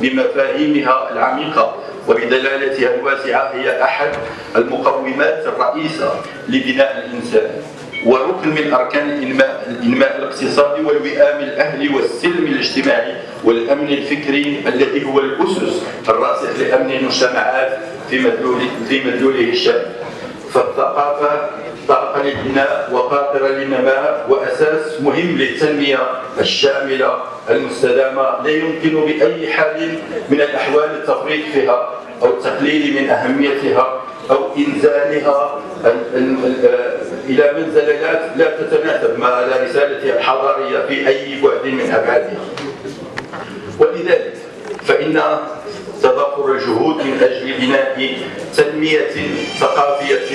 بمفاهيمها العميقة وبدلالتها الواسعة هي أحد المقومات الرئيسة لبناء الإنسان. وركن من أركان الإنماء, الإنماء الاقتصادي والوئام الأهلي والسلم الاجتماعي والأمن الفكري الذي هو الأسس الراسخ لأمن المجتمعات في مدلوله, الشامل فالثقافة طاقة للبناء وقاطرة للنماء وأساس مهم للتنمية الشاملة المستدامة. لا يمكن بأي حال من الأحوال التفريط فيها أو التقليل من أهميتها أو إنزالها. إلى منزلات لا تتناسب مع رسالتها الحضارية في أي بعد من أبعادها. ولذلك فإن تضافر الجهود من أجل بناء تنمية ثقافية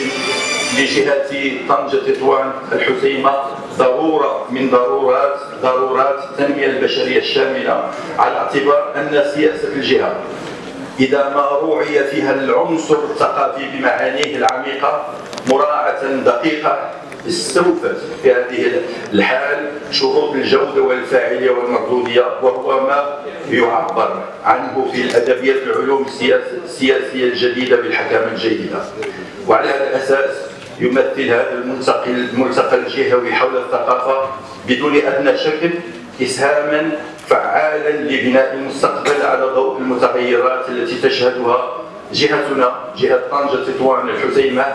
لجهة طنجة تطوان الحسيمة. ضرورة من ضرورات ضرورات التنمية البشرية الشاملة على اعتبار أن سياسة الجهة إذا ما روعي فيها العنصر الثقافي بمعانيه العميقة مراعاة دقيقة استوفت في هذه الحال شروط الجودة والفاعلية والمردودية وهو ما يعبر عنه في الأدبيات العلوم السياسية الجديدة بالحكامة الجيدة. وعلى هذا الأساس يمثل هذا الملتقى الملتقى الجهوي حول الثقافة بدون أدنى شك إسهاما فعالا لبناء المستقبل على ضوء المتغيرات التي تشهدها جهتنا جهة طنجة تطوان الحسيمة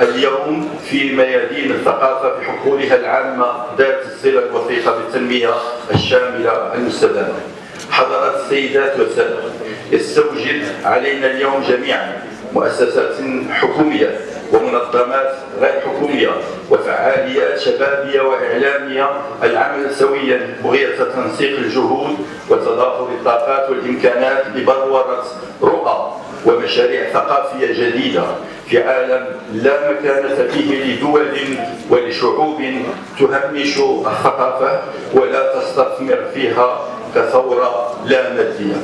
اليوم في ميادين الثقافة في حقولها العامة ذات الصلة الوثيقة بالتنمية الشاملة المستدامة. حضرات السيدات والسادة يستوجب علينا اليوم جميعا مؤسسات حكومية ومنظمات غير حكومية وفعاليات شبابية وإعلامية العمل سويا بغية تنسيق الجهود وتضافر الطاقات والإمكانات لبلورة رؤى ومشاريع ثقافية جديدة في عالم لا مكانة فيه لدول ولشعوب تهمش الثقافة ولا تستثمر فيها كثورة لا مادية.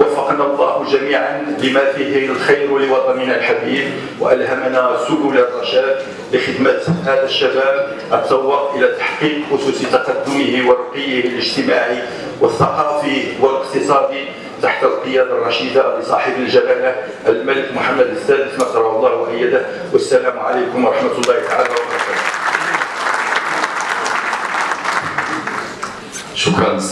وفقنا الله جميعا لما فيه الخير لوطننا الحبيب وألهمنا سبل الرشاد لخدمة هذا الشباب التوق إلى تحقيق أسس تقدمه ورقيه الاجتماعي والثقافي والاقتصادي تحت القيادة الرشيدة لصاحب الجلالة الملك محمد السادس نصره الله وأيده. والسلام عليكم ورحمة الله تعالى وبركاته. شكرا.